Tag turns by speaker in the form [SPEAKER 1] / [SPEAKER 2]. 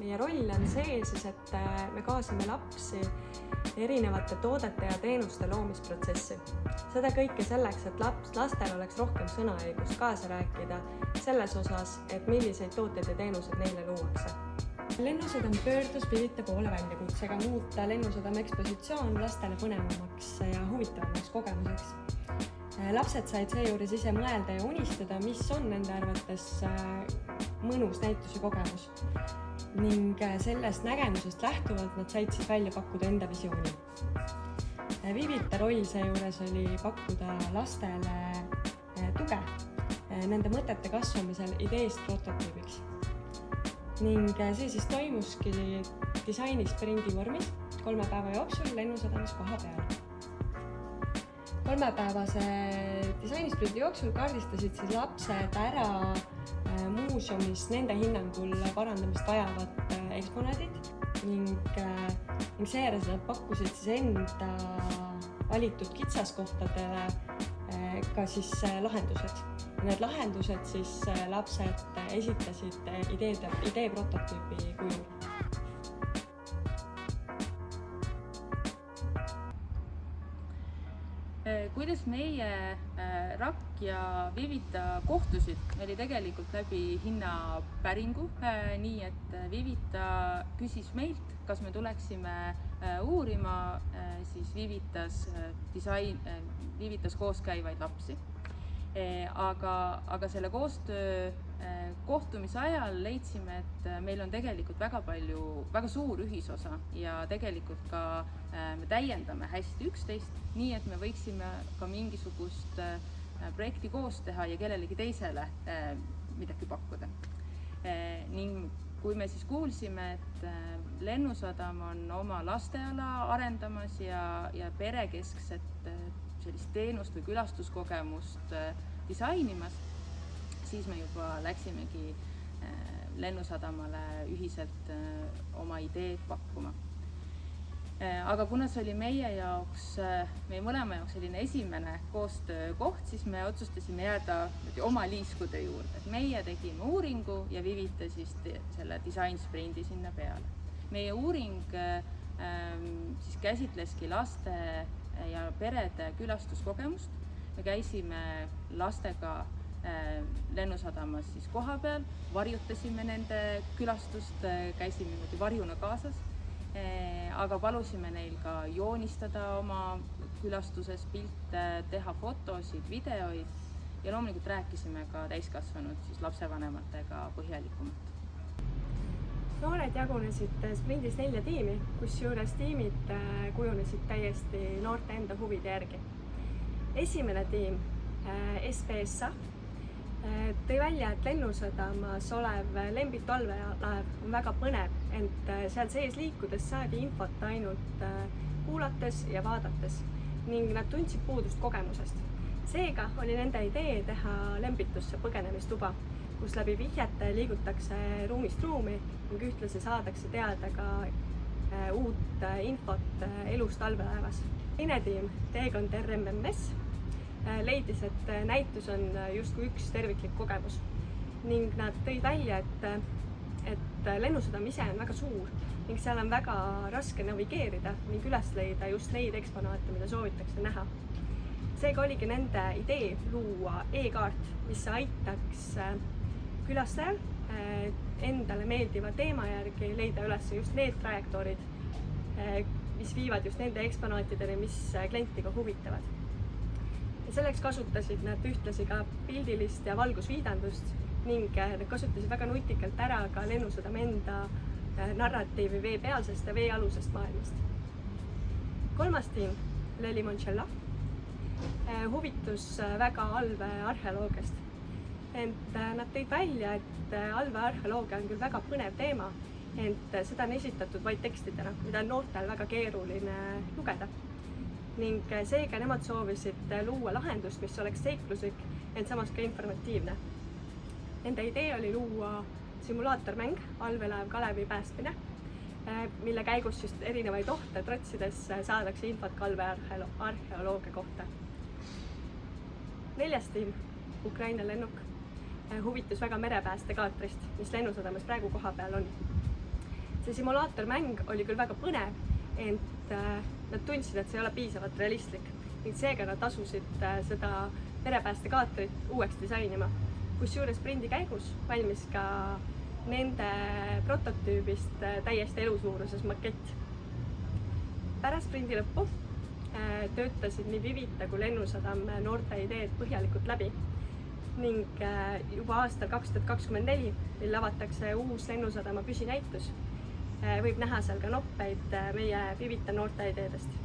[SPEAKER 1] meie roll on see siis, et me kaasame lapsi erinevate toodete ja teenuste loomisprotsessi. seda kõike selleks, et laps, lastel oleks rohkem sõnaõigust kaasa rääkida selles osas, et milliseid tooteid ja teenuseid neile luuakse. lennusadam pöördus Pirita poole väljakutsega muuta Lennusadama ekspositsioon lastele põnevamaks ja huvitavamaks kogemuseks. Lapsed said seejuures ise mõelda ja unistada, mis on nende arvates mõnus näituse kogemus ning äh, sellest nägemusest lähtuvalt nad said siis välja pakkuda enda visiooni. Äh, Vivita roll seejuures oli pakkuda lastele äh, tuge nende mõtete kasvamisel ideest prototüübiks. ning see siis toimuski disainisprindi vormis kolme päeva jooksul Lennusadamas koha peal. Kolmepäevase disainisprindi jooksul kaardistasid siis lapsed ära muuseumis nende hinnangul parandamist vajavad äh, eksponaadid ning, äh, ning seejärel nad pakkusid siis enda valitud kitsaskohtadele äh, ka siis lahendused. Need lahendused siis lapsed esitasid ideede, idee prototüübi kujul
[SPEAKER 2] kuidas meie äh, RAK ja Vivita kohtusid, oli tegelikult läbi hinnapäringu, äh, nii et äh, Vivita küsis meilt, kas me tuleksime uurima siis Vivitas disain, Vivitas koos käivaid lapsi. aga, aga selle koostöö kohtumise ajal leidsime, et meil on tegelikult väga palju, väga suur ühisosa ja tegelikult ka me täiendame hästi üksteist, nii et me võiksime ka mingisugust projekti koos teha ja kellelegi teisele midagi pakkuda. ning kui me siis kuulsime, et Lennusadam on oma lasteala arendamas ja, ja perekeskset sellist teenust või külastuskogemust disainimas siis me juba läksimegi äh, Lennusadamale ühiselt äh, oma ideed pakkuma. Äh, aga kuna see oli meie jaoks, meie mõlema jaoks selline esimene koostöökoht, siis me otsustasime jääda oma liiskude juurde, et meie tegime uuringu ja Vivita siis selle disainsprindi sinna peale. meie uuring ähm, siis käsitleski laste ja perede külastuskogemust. me käisime lastega lennusadamas siis kohapeal, varjutasime nende külastust, äh, käisime niimoodi varjuna kaasas. Äh, aga palusime neil ka joonistada oma külastuses pilte, teha fotosid, videoid ja loomulikult rääkisime ka täiskasvanud siis lapsevanematega põhjalikumalt
[SPEAKER 1] noored jagunesid sprindis nelja tiimi, kusjuures tiimid kujunesid täiesti noorte enda huvide järgi. esimene tiim, SPSA Äh, tõi välja, et Lennusadamas olev Lembitu allveelaev on väga põnev, ent äh, seal sees liikudes saadi infot ainult äh, kuulates ja vaadates ning nad tundsid puudust kogemusest. seega oli nende idee teha Lembitusse põgenemistuba, kus läbi vihjete liigutakse ruumist ruumi ning ühtlasi saadakse teada ka uut infot elust allveelaevas. teine tiim, teekond RMMS leidis, et äh, näitus on äh, justkui üks terviklik kogemus ning nad tõid välja, et, et lennusadam ise on väga suur ning seal on väga raske navigeerida ning üles leida just neid eksponaate, mida soovitakse näha. seega oligi nende idee luua e-kaart, mis aitaks külastajal endale meeldiva teema järgi leida üles just need trajektoorid, mis viivad just nende eksponaatideni, mis klienti ka huvitavad selleks kasutasid nad ühtlasi ka pildilist ja valgusviidandust ning äh, nad kasutasid väga nutikalt ära ka Lennusadama enda äh, narratiivi veepealsest ja veealusest maailmast. kolmas tiim, Le Limoncello, äh, huvitus väga allveearheoloogiast. ent nad tõid välja, et allveearheoloogia on küll väga põnev teema, ent seda on esitatud vaid tekstidena, mida on noortel väga keeruline lugeda ning seega nemad soovisid luua lahendust, mis oleks seikluslik, ent samas ka informatiivne. Nende idee oli luua simulaatormäng Allveelaev Kalevi päästmine, eh, mille käigus siis erinevaid ohte trotsides saadakse infot kalvearheoloogia kohta. neljas tiim, Ukraina lennuk, äh, huvitus väga merepäästekaatrist, mis lennusadamas praegu kohapeal on. see simulaatormäng oli küll väga põnev, ent äh, nad tundsid, et see ei ole piisavalt realistlik ning seega nad asusid äh, seda merepäästekaatrit uueks disainima. kusjuures sprindi käigus valmis ka nende prototüübist äh, täiesti elusuuruses makett. pärast sprindi lõppu äh, töötasid nii Vivita kui Lennusadam noorte ideed põhjalikult läbi ning juba aastal kaks tuhat kakskümmend neli, mil avatakse uus Lennusadama püsinäitus, võib näha seal ka noppeid meie Vivita noorte ideedest